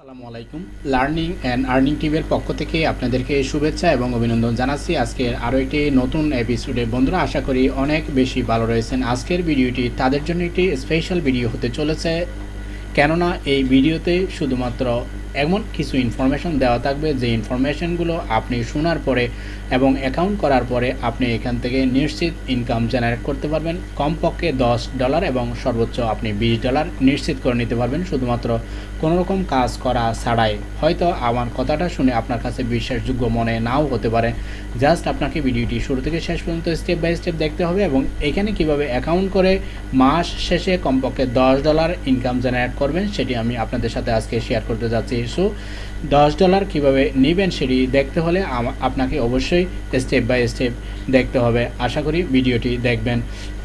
আসসালামু আলাইকুম। Learning and earning টিভির পক্ষ থেকে আপনাদেরকে শুভেচ্ছা এবং অভিনন্দন জানাচ্ছি। আজকের আরও একটি নতুন এপিসোডে বন্ধুরা, আশা করি অনেক বেশি ভালো রয়েছেন। আজকের ভিডিওটি তাদের জন্য একটি স্পেশাল ভিডিও হতে চলেছে। কেননা, এই ভিডিওতে শুধুমাত্র এমন কিছু ইনফরমেশন দেওয়া থাকবে যে ইনফরমেশনগুলো আপনি শোনার পরে এবং অ্যাকাউন্ট করার পরে আপনি এখান থেকে নিশ্চিত ইনকাম জেনারেট করতে পারবেন। কমপক্ষে দশ ডলার এবং সর্বোচ্চ আপনি বিশ ডলার নিশ্চিত করে নিতে পারবেন। শুধুমাত্র কোনো রকম কাজ করা ছাড়াই। হয়তো আমার কথাটা শুনে আপনার কাছে বিশ্বাসযোগ্য মনে নাও হতে পারে। জাস্ট আপনাকে ভিডিওটি শুরু থেকে শেষ পর্যন্ত স্টেপ বাই স্টেপ দেখতে হবে এবং এখানে কীভাবে অ্যাকাউন্ট করে মাস শেষে কমপক্ষে দশ ডলার ইনকাম জেনারেট করবেন, সেটি আমি আপনাদের সাথে আজকে শেয়ার করতে যাচ্ছি। সো দশ ডলার কীভাবে নেবেন সেটি দেখতে হলে আপনাকে অবশ্যই স্টেপ বাই স্টেপ দেখতে হবে। আশা করি ভিডিওটি দেখবেন।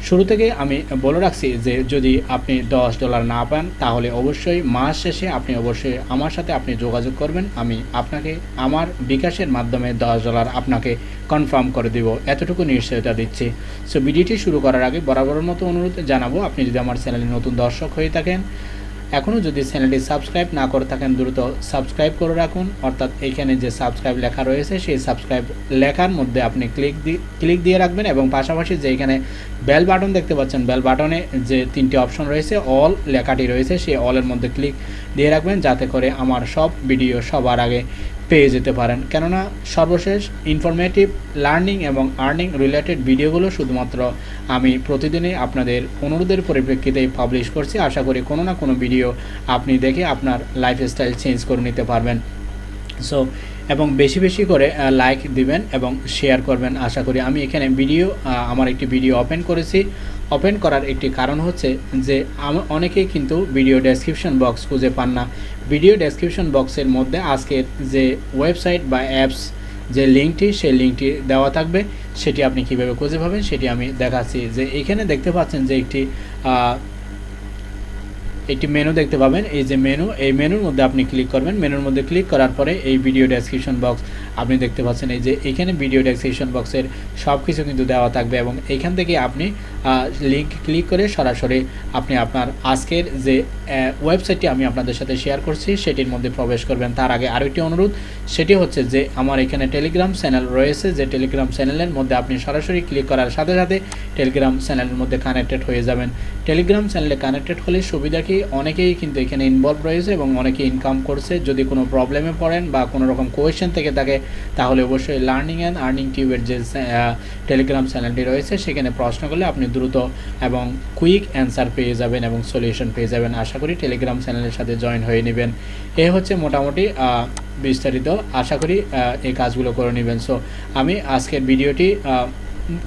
শুরু থেকে আমি বলে রাখছি যে, যদি আপনি দশ ডলার না পান, তাহলে অবশ্যই মাস শেষে আপনি অবশ্যই আমার সাথে আপনি যোগাযোগ করবেন। আমি আপনাকে, আমার বিকাশের মাধ্যমে দশ ডলার আপনাকে কনফার্ম করে দিব। এতটুকু নিশ্চয়তা দিচ্ছি। সো ভিডিওটি শুরু করার আগে বরাবরের মতো অনুরোধ জানাব, আপনি যদি আমার চ্যানেলে নতুন দর্শক হয়ে থাকেন এখনও যদি চ্যানেলটি সাবস্ক্রাইব না করে থাকেন, দ্রুত সাবস্ক্রাইব করে রাখুন। অর্থাৎ এখানে যে সাবস্ক্রাইব লেখা রয়েছে, সেই সাবস্ক্রাইব লেখার মধ্যে আপনি ক্লিক দিয়ে ক্লিক দিয়ে রাখবেন এবং পাশাপাশি যে এখানে বেল বাটন দেখতে পাচ্ছেন, বেল বাটনে যে তিনটি অপশন রয়েছে, অল লেখাটি রয়েছে, সেই অলের মধ্যে ক্লিক দিয়ে রাখবেন, যাতে করে আমার সব ভিডিও সবার আগে পেয়ে যেতে পারেন। কেননা সর্বশেষ ইনফরমেটিভ লার্নিং এবং আর্নিং রিলেটেড ভিডিওগুলো শুধুমাত্র আমি প্রতিদিনই আপনাদের অনুরোধের পরিপ্রেক্ষিতে পাবলিশ করছি। আশা করি কোনো না কোনো ভিডিও আপনি দেখে আপনার লাইফস্টাইল চেঞ্জ করে নিতে পারবেন। সো এবং বেশি বেশি করে লাইক দিবেন এবং শেয়ার করবেন। আশা করি আমি এখানে ভিডিও আমার একটি ভিডিও ওপেন করেছি। ওপেন করার একটি কারণ হচ্ছে যে অনেকেই কিন্তু ভিডিও ডেসক্রিপশন বক্স খুঁজে পান না। ভিডিও ডেসক্রিপশন বক্সের মধ্যে আজকের যে ওয়েবসাইট বা অ্যাপস যে লিঙ্কটি, সেই লিঙ্কটি দেওয়া থাকবে, সেটি আপনি কীভাবে খুঁজে পাবেন, সেটি আমি দেখাচ্ছি। যে এখানে দেখতে পাচ্ছেন যে একটি একটি মেনু দেখতে পাবেন। এই যে মেনু এই মেনুর মধ্যে আপনি ক্লিক করবেন। মেনুর মধ্যে ক্লিক করার পরে এই ভিডিও ডেসক্রিপশন বক্স আপনি দেখতে পাচ্ছেন। এই যে এখানে ভিডিও ডেসক্রিপশন বক্সের সব কিছু কিন্তু দেওয়া থাকবে এবং এখান থেকে আপনি লিঙ্ক ক্লিক করে সরাসরি আপনি আপনার আজকের যে ওয়েবসাইটটি আমি আপনাদের সাথে শেয়ার করছি, সেটির মধ্যে প্রবেশ করবেন। তার আগে আরও একটি অনুরোধ, সেটি হচ্ছে যে আমার এখানে টেলিগ্রাম চ্যানেল রয়েছে, যে টেলিগ্রাম চ্যানেলের মধ্যে আপনি সরাসরি ক্লিক করার সাথে সাথে টেলিগ্রাম চ্যানেলের মধ্যে কানেক্টেড হয়ে যাবেন। টেলিগ্রাম চ্যানেলে কানেক্টেড হলে সুবিধা কি? অনেকেই কিন্তু এখানে ইনভলভ রয়েছে এবং অনেকে ইনকাম করছে। যদি কোনো প্রবলেমে পড়েন বা কোনো রকম কোয়েশ্চেন থেকে থাকে, তাহলে অবশ্যই লার্নিং অ্যান্ড আর্নিং টিউবের যে টেলিগ্রাম চ্যানেলটি রয়েছে, সেখানে প্রশ্ন করলে আপনি দ্রুত এবং কুইক অ্যান্সার পেয়ে যাবেন এবং সলিউশন পেয়ে যাবেন। আশা করি টেলিগ্রাম চ্যানেলের সাথে জয়েন হয়ে নেবেন। এ হচ্ছে মোটামুটি বিস্তারিত। আশা করি এই কাজগুলো করে নেবেন। সো আমি আজকের ভিডিওটি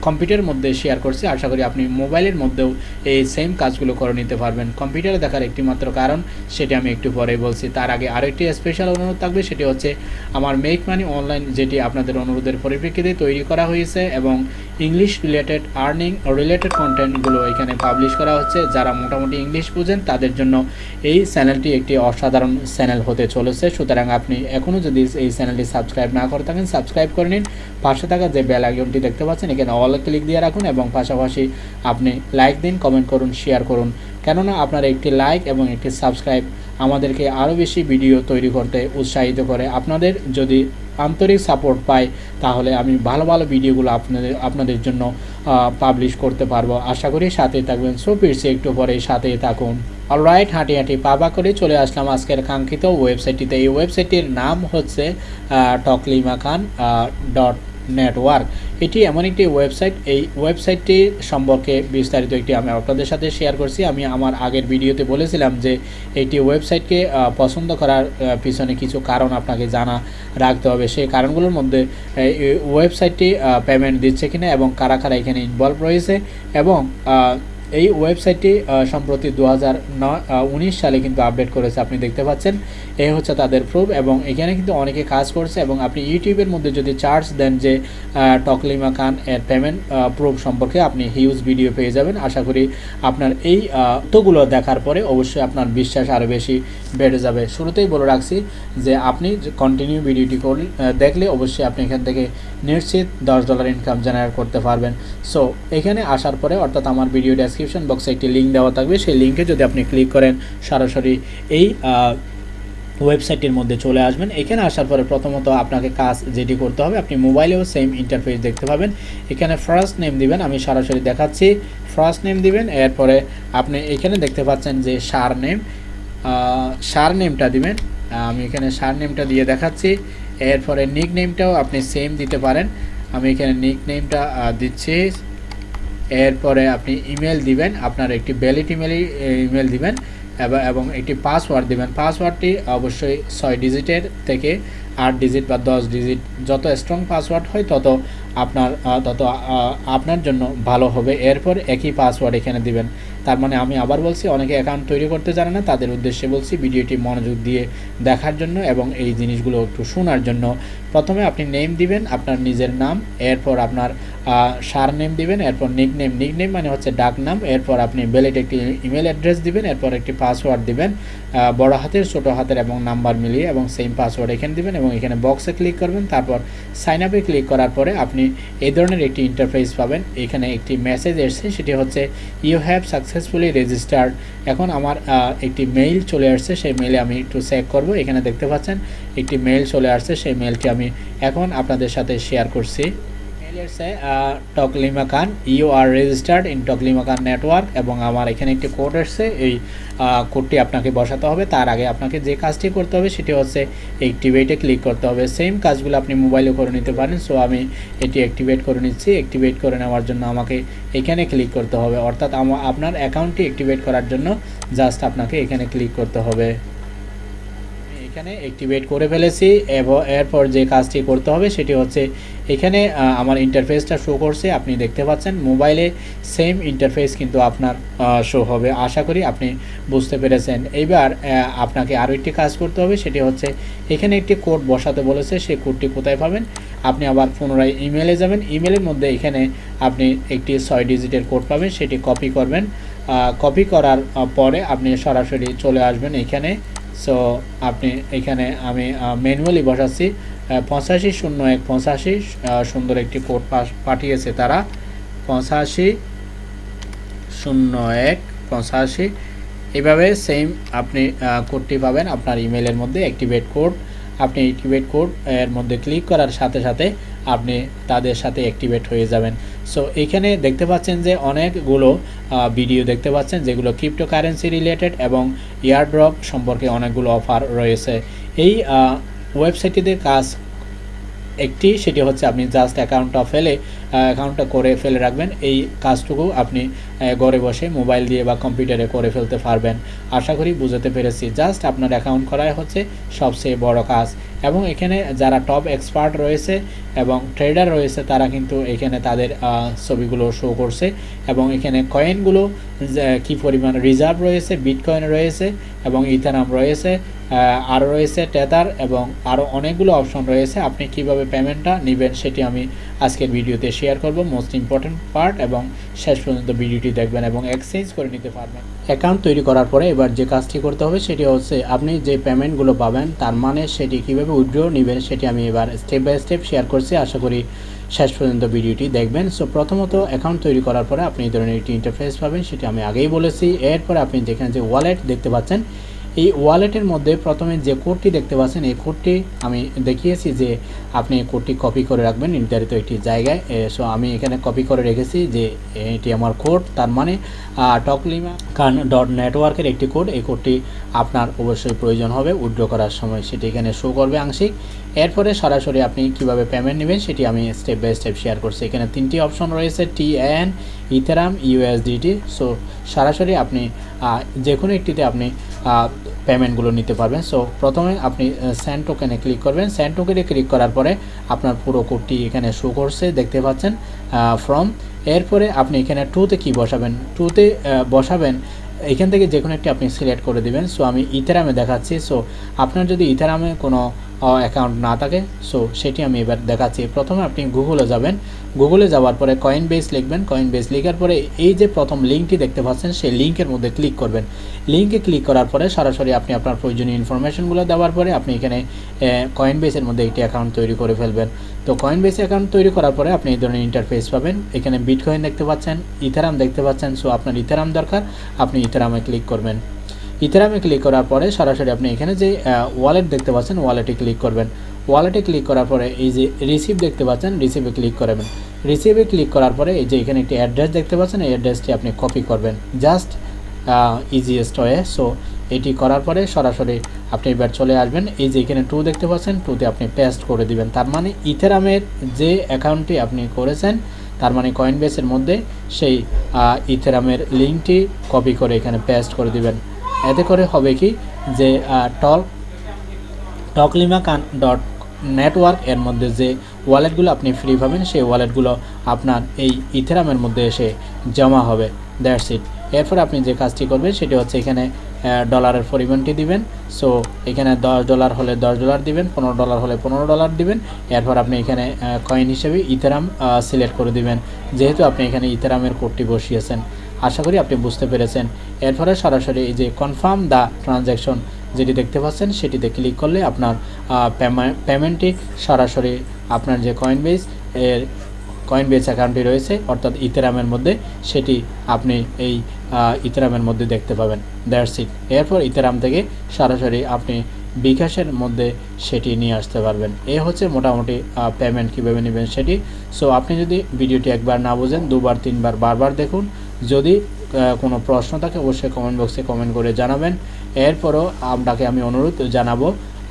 কম্পিউটারের মধ্যে শেয়ার করছি। আশা করি আপনি মোবাইলের মধ্যেও এই সেম কাজগুলো করে নিতে পারবেন। কম্পিউটারে দেখার একটি মাত্র কারণ, সেটি আমি একটু পরে বলছি। তার আগে আরও একটি স্পেশাল অনুরোধ থাকবে, সেটি হচ্ছে আমার মেক মানি অনলাইন যেটি আপনাদের অনুরোধের পরিপ্রেক্ষিতে তৈরি করা হয়েছে এবং ইংলিশ রিলেটেড আর্নিং রিলেটেড কন্টেন্টগুলো এখানে পাবলিশ করা হচ্ছে। যারা মোটামুটি ইংলিশ বুঝেন, তাদের জন্য এই চ্যানেলটি একটি অসাধারণ চ্যানেল হতে চলেছে। সুতরাং আপনি এখনও যদি এই চ্যানেলটি সাবস্ক্রাইব না করে থাকেন সাবস্ক্রাইব করে নিন। পাশে থাকা যে বেল আইকনটি দেখতে পাচ্ছেন, এখানে অল ক্লিক দিয়ে রাখুন এবং পাশাপাশি আপনি লাইক দিন কমেন্ট করুন শেয়ার করুন। কেননা আপনার একটি লাইক এবং একটি সাবস্ক্রাইব আমাদেরকে আরও বেশি ভিডিও তৈরি করতে উৎসাহিত করে। আপনাদের যদি আন্তরিক সাপোর্ট পাই, তাহলে আমি ভালো ভালো ভিডিওগুলো আপনাদের আপনাদের জন্য পাবলিশ করতে পারব। আশা করি সাথেই থাকবেন। সো ফিরছি একটু পরে, সাথেই থাকুন। অলরাইট হাঁটি হাঁটি পাবা করে চলে আসলাম আজকের কাঙ্ক্ষিত ওয়েবসাইটটিতে এই ওয়েবসাইটটির নাম হচ্ছে টকলিমা খান ডট নেটওয়ার্ক এটি এমন একটি ওয়েবসাইট এই ওয়েবসাইটটি সম্পর্কে বিস্তারিত একটি আমি আপনাদের সাথে শেয়ার করছি। আমি আমার আগের ভিডিওতে বলেছিলাম যে একটি ওয়েবসাইটকে পছন্দ করার পিছনে কিছু কারণ আপনাকে জানা রাখতে হবে। সেই কারণগুলোর মধ্যে ওয়েবসাইটটি পেমেন্ট দিচ্ছে কিনা এবং কারা কারা এখানে ইনভলভ রয়েছে এবং এই ওয়েবসাইটটি সম্প্রতি দু হাজার উনিশ সালে কিন্তু আপডেট করেছে, আপনি দেখতে পাচ্ছেন। এই হচ্ছে তাদের প্রুফ এবং এখানে কিন্তু অনেকে কাজ করছে এবং আপনি ইউটিউবের মধ্যে যদি চার্জ দেন যে টকলিমা খান এর পেমেন্ট প্রুফ সম্পর্কে আপনি হিউজ ভিডিও পেয়ে যাবেন। আশা করি আপনার এই তোগুলো দেখার পরে অবশ্যই আপনার বিশ্বাস আরও বেশি বেড়ে যাবে। শুরুতেই বলে রাখছি যে, আপনি কন্টিনিউ ভিডিওটি করলে দেখলে অবশ্যই আপনি এখান থেকে নিশ্চিত দশ ডলার ইনকাম জেনারেট করতে পারবেন। সো এখানে আসার পরে অর্থাৎ আমার ভিডিও ডেসক্রিপশন বক্সে একটি লিঙ্ক দেওয়া থাকবে। সেই লিঙ্কে যদি আপনি ক্লিক করেন, সরাসরি এই ওয়েবসাইটের মধ্যে চলে আসবেন। এখানে আসার পরে প্রথমত আপনাকে কাজ যেটি করতে হবে, আপনি মোবাইলেও সেম ইন্টারফেস দেখতে পাবেন। এখানে ফার্স্ট নেম দিবেন, আমি সরাসরি দেখাচ্ছি। ফার্স্ট নেম দিবেন, এরপরে আপনি এখানে দেখতে পাচ্ছেন যে সার নেম সার নেমটা দিবেন। আমি এখানে সার নেমটা দিয়ে দেখাচ্ছি। এরপরে নিক নেমটাও আপনি সেম দিতে পারেন। আমি এখানে নিক নেমটা দিচ্ছি। এরপরে আপনি ইমেল দিবেন, আপনার একটি ভ্যালিড ইমেলই ইমেল দিবেন এবং একটি পাসওয়ার্ড দিবেন। পাসওয়ার্ডটি অবশ্যই ছয় ডিজিটের থেকে আট ডিজিট বা দশ ডিজিট যত স্ট্রং পাসওয়ার্ড হয় তত আপনার তত আপনার জন্য ভালো হবে। এরপর একই পাসওয়ার্ড এখানে দিবেন। তার মানে আমি আবার বলছি, অনেকে অ্যাকাউন্ট তৈরি করতে জানে না, তাদের উদ্দেশ্যে বলছি ভিডিওটি মনোযোগ দিয়ে দেখার জন্য এবং এই জিনিসগুলো একটু শোনার জন্য। প্রথমে আপনি নেম দিবেন, আপনার নিজের নাম, এরপর আপনার সার নেম দিবেন, এরপর নিক নেম নিক নেম মানে হচ্ছে ডাক নাম এরপর আপনি বেলেট একটি ইমেল অ্যাড্রেস দিবেন, এরপর একটি পাসওয়ার্ড দিবেন বড় হাতের, ছোট হাতের এবং নাম্বার মিলিয়ে এবং সেম পাসওয়ার্ড এখানে দিবেন এবং এখানে বক্সে ক্লিক করবেন। তারপর সাইন আপে ক্লিক করার পরে আপনি এই ধরনের একটি ইন্টারফেস পাবেন। এখানে একটি মেসেজ এসছে, সেটি হচ্ছে ইউ হ্যাভ সাকসেসফুলি রেজিস্টার্ড এখন আমার একটি মেইল চলে আসছে, সেই মেইলে আমি একটু চেক করব। এখানে দেখতে পাচ্ছেন, একটি মেইল চলে আসছে, সেই মেইলটি আমি এখন আপনাদের সাথে শেয়ার করছি। Toklima Khan you are registered in Toklima Khan network এবং আমার এখানে একটি কোড এসছে এই কোডটি আপনাকে বসাতে হবে। তার আগে আপনাকে যে কাজটি করতে হবে সেটি হচ্ছে অ্যাক্টিভেটে ক্লিক করতে হবে। সেম কাজগুলো আপনি মোবাইলে করে নিতে পারেন। সো আমি এটি অ্যাক্টিভেট করে নিচ্ছি। অ্যাক্টিভেট করে নেওয়ার জন্য আমাকে এখানে ক্লিক করতে হবে। অর্থাৎ আপনার অ্যাকাউন্টটি অ্যাক্টিভেট করার জন্য জাস্ট আপনাকে এখানে ক্লিক করতে হবে। এখানে অ্যাক্টিভেট করে ফেলেছি এবং এরপর যে কাজটি করতে হবে সেটি হচ্ছে এখানে আমার ইন্টারফেসটা শো করছে। আপনি দেখতে পাচ্ছেন মোবাইলে সেম ইন্টারফেস কিন্তু আপনার শো হবে। আশা করি আপনি বুঝতে পেরেছেন। এইবার আপনাকে আরও একটি কাজ করতে হবে, সেটি হচ্ছে এখানে একটি কোড বসাতে বলেছে, সেই কোডটি কোথায় পাবেন? আপনি আবার পুনরায় ইমেলে যাবেন। ইমেলের মধ্যে এখানে আপনি একটি ছয় ডিজিটের কোড পাবেন, সেটি কপি করবেন। কপি করার পরে আপনি সরাসরি চলে আসবেন এখানে। সো আপনি এখানে আমি ম্যানুয়ালি বসাচ্ছি। পঁচাশি শূন্য এক, পঁচাশি সুন্দর একটি কোড পাঠিয়েছে তারা। পঁচাশি শূন্য এক, পঁচাশি। এভাবে সেম আপনি কোডটি পাবেন আপনার ইমেলের মধ্যে অ্যাক্টিভেট কোড আপনি অ্যাক্টিভেট কোড এর মধ্যে ক্লিক করার সাথে সাথে আপনি তাদের সাথে অ্যাক্টিভেট হয়ে যাবেন। সো এখানে দেখতে পাচ্ছেন যে অনেকগুলো ভিডিও দেখতে পাচ্ছেন, যেগুলো ক্রিপ্টোকারেন্সি রিলেটেড এবং ইয়ারড্রপ সম্পর্কে অনেকগুলো অফার রয়েছে। এই ওয়েবসাইটটিতে কাজ একটি, সেটি হচ্ছে আপনি জাস্ট অ্যাকাউন্টটা ফেলে অ্যাকাউন্টটা করে ফেলে রাখবেন। এই কাজটুকু আপনি ঘরে বসে মোবাইল দিয়ে বা কম্পিউটারে করে ফেলতে পারবেন। আশা করি বুঝতে পেরেছি। জাস্ট আপনার অ্যাকাউন্ট করাই হচ্ছে সবচেয়ে বড় কাজ। এবং এখানে যারা টপ এক্সপার্ট রয়েছে এবং ট্রেডার রয়েছে, তারা কিন্তু এখানে তাদের ছবিগুলো শো করছে। এবং এখানে কয়েনগুলো কি পরিমাণ রিজার্ভ রয়েছে বিটকয়েন রয়েছে এবং ইথানাম রয়েছে। আরও রয়েছে টেতার এবং আরও অনেকগুলো অপশন রয়েছে। আপনি কীভাবে পেমেন্টটা নেবেন সেটি আমি আজকের ভিডিওতে শেয়ার করব। মোস্ট ইম্পর্টেন্ট পার্ট এবং শেষ পর্যন্ত ভিডিওটি দেখবেন এবং এক্সচেঞ্জ করে নিতে পারবেন। অ্যাকাউন্ট তৈরি করার পরে এবার যে কাজটি করতে হবে সেটি হচ্ছে আপনি যে পেমেন্টগুলো পাবেন তার মানে সেটি কীভাবে উইড্রো নেবেন সেটি আমি এবার স্টেপ বাই স্টেপ শেয়ার করছি। আশা করি শেষ পর্যন্ত ভিডিওটি দেখবেন। সো প্রথমত অ্যাকাউন্ট তৈরি করার পরে আপনি এই ধরনের একটি ইন্টারফেস পাবেন, সেটি আমি আগেই বলেছি। এরপরে আপনি যেখানে যে ওয়ালেট দেখতে পাচ্ছেন এই ওয়ালেটের মধ্যে প্রথমে যে কোডটি দেখতে পাচ্ছেন, এই কোডটি আমি দেখিয়েছি যে আপনি কোডটি কপি করে রাখবেন নির্ধারিত একটি জায়গায়। সো আমি এখানে কপি করে রেখেছি যে এটি আমার কোড, তার মানে টকলিমা কান ডট নেটওয়ার্কের একটি কোড। এই কোডটি আপনার অবশ্যই প্রয়োজন হবে। উইড্রো করার সময় সেটি এখানে শো করবে আংশিক। এরপরে সরাসরি আপনি কীভাবে পেমেন্ট নেবেন সেটি আমি স্টেপ বাই স্টেপ শেয়ার করছি। এখানে তিনটি অপশন রয়েছে T N Ethereum USDT so সরাসরি আপনি যে কোনো একটিতে আপনি পেমেন্টগুলো নিতে পারবেন। সো প্রথমে আপনি স্যান্ড টোকেনে ক্লিক করবেন। স্যান্ড টোকেনে ক্লিক করার পরে আপনার পুরো কোডটি এখানে শো করছে, দেখতে পাচ্ছেন ফ্রম এরপরে আপনি এখানে টুতে কি বসাবেন? টুতে বসাবেন, এখান থেকে যে কোনো একটি আপনি সিলেক্ট করে দেবেন। সো আমি ইথারামে দেখাচ্ছি। সো আপনার যদি ইথারামে কোনো অ্যাকাউন্ট না থাকে। সো সেটি আমি এবার দেখাচ্ছি। প্রথমে আপনি গুগলে যাবেন। গুগলে যাওয়ার পরে কয়েন বেস লিখবেন। কয়েন বেস লেখার পরে এই যে প্রথম লিঙ্কটি দেখতে পাচ্ছেন, সেই লিঙ্কের মধ্যে ক্লিক করবেন। লিঙ্কে ক্লিক করার পরে সরাসরি আপনি আপনার প্রয়োজনীয় ইনফরমেশনগুলো দেওয়ার পরে আপনি এখানে কয়েন বেসের মধ্যে একটি অ্যাকাউন্ট তৈরি করে ফেলবেন। তো কয়েন বেস অ্যাকাউন্ট তৈরি করার পরে আপনি এই ধরনের ইন্টারফেস পাবেন। এখানে বিটকয়েন দেখতে পাচ্ছেন ইথারাম দেখতে পাচ্ছেন। সো আপনার ইথারাম দরকার। আপনি ইথারামে ক্লিক করবেন। ইথেরামে ক্লিক করার পরে সরাসরি আপনি এখানে যে ওয়ালেট দেখতে পাচ্ছেন ওয়ালেটে ক্লিক করবেন। ওয়ালেটে ক্লিক করার পরে এই যে রিসিভ দেখতে পাচ্ছেন রিসিভে ক্লিক করবেন। রিসিভে ক্লিক করার পরে এই যে এখানে একটি অ্যাড্রেস দেখতে পাচ্ছেন, এই অ্যাড্রেসটি আপনি কপি করবেন। জাস্ট ইজিয়েস্ট ওয়ে সো এটি করার পরে সরাসরি আপনি এবার চলে আসবেন। এই যে এখানে টু দেখতে পাচ্ছেন টুতে আপনি পেস্ট করে দিবেন। তার মানে ইথেরামের যে অ্যাকাউন্টটি আপনি করেছেন, তার মানে কয়েন বেসের মধ্যে সেই ইথেরামের লিঙ্কটি কপি করে এখানে পেস্ট করে দিবেন। এতে করে হবে কি যে টল টকলিমা কান ডট নেটওয়ার্ক এর মধ্যে যে ওয়ালেটগুলো আপনি ফ্রি পাবেন, সেই ওয়ালেটগুলো আপনার এই ইথেরামের মধ্যে এসে জমা হবে। দ্যাটস ইট এরপর আপনি যে কাজটি করবেন, সেটি হচ্ছে এখানে ডলারের পরিমাণটি দিবেন। সো এখানে দশ ডলার হলে দশ ডলার দিবেন, পনেরো ডলার হলে পনেরো ডলার দিবেন। এরপর আপনি এখানে কয়েন হিসেবে ইথেরাম সিলেক্ট করে দিবেন। যেহেতু আপনি এখানে ইথেরামের কোডটি বসিয়েছেন। আশা করি আপনি বুঝতে পেরেছেন। এরপরে সরাসরি এই যে কনফার্ম দ্য ট্রানজ্যাকশন যেটি দেখতে পাচ্ছেন, সেটিতে ক্লিক করলে আপনার পেমেন্টটি সরাসরি আপনার যে কয়েন বেস এর কয়েন বেস অ্যাকাউন্টটি রয়েছে, অর্থাৎ ইথেরামের মধ্যে, সেটি আপনি এই ইথেরামের মধ্যে দেখতে পাবেন। দ্যাটস ইট এরপর ইথেরাম থেকে সরাসরি আপনি বিকাশের মধ্যে সেটি নিয়ে আসতে পারবেন। এ হচ্ছে মোটামুটি পেমেন্ট কীভাবে নেবেন সেটি। সো আপনি যদি ভিডিওটি একবার না বোঝেন, দুবার, তিনবার, বারবার দেখুন, যদি কোনো প্রশ্ন থাকে, অবশ্যই কমেন্ট বক্সে কমেন্ট করে জানাবেন। এরপরও আপনাকে আমি অনুরোধ জানাব,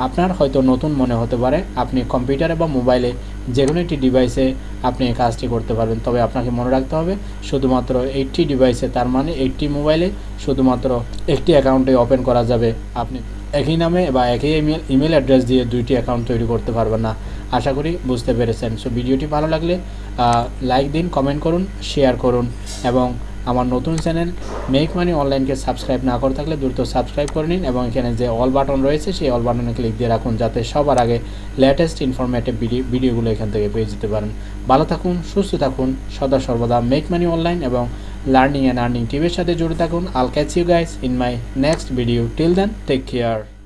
আপনার হয়তো নতুন মনে হতে পারে, আপনি কম্পিউটারে বা মোবাইলে যে কোনো একটি ডিভাইসে আপনি এই কাজটি করতে পারবেন। তবে আপনাকে মনে রাখতে হবে, শুধুমাত্র এইটটি ডিভাইসে তার মানে এইটটি মোবাইলে শুধুমাত্র একটি অ্যাকাউন্টে ওপেন করা যাবে আপনি। একই নামে বা একই ইমেল ইমেল অ্যাড্রেস দিয়ে দুইটি অ্যাকাউন্ট তৈরি করতে পারবেন না। আশা করি বুঝতে পেরেছেন। সো ভিডিওটি ভালো লাগলে লাইক দিন কমেন্ট করুন শেয়ার করুন এবং আমার নতুন চ্যানেল মেক মানি অনলাইনকে সাবস্ক্রাইব না করে থাকলে দ্রুত সাবস্ক্রাইব করে নিন এবং এখানে যে অল বাটন রয়েছে সেই অল বাটনে ক্লিক দিয়ে রাখুন যাতে সবার আগে লেটেস্ট ইনফরমেটিভ ভিডিও ভিডিওগুলো এখান থেকে পেয়ে যেতে পারেন। ভালো থাকুন, সুস্থ থাকুন, সদা সর্বদা মেক মানি অনলাইন এবং লার্নিং অ্যান্ড আর্নিং টিভির সাথে জুড়ে থাকুন। I'll catch you guys in my next video till then take care